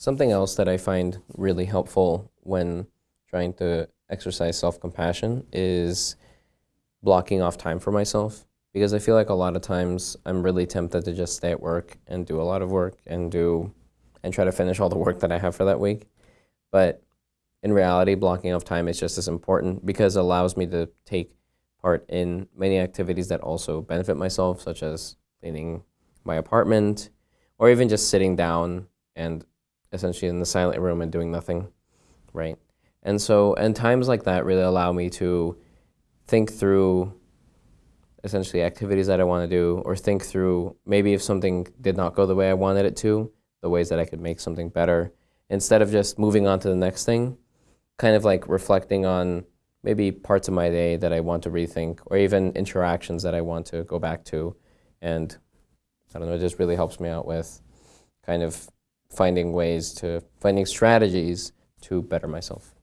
Something else that I find really helpful when trying to exercise self-compassion is blocking off time for myself because I feel like a lot of times I'm really tempted to just stay at work and do a lot of work and do and try to finish all the work that I have for that week. But in reality, blocking off time is just as important because it allows me to take part in many activities that also benefit myself, such as cleaning my apartment, or even just sitting down and essentially in the silent room and doing nothing, right? And so, and times like that really allow me to think through essentially activities that I want to do, or think through maybe if something did not go the way I wanted it to, the ways that I could make something better, instead of just moving on to the next thing, kind of like reflecting on maybe parts of my day that I want to rethink, or even interactions that I want to go back to. And I don't know, it just really helps me out with kind of finding ways to, finding strategies to better myself.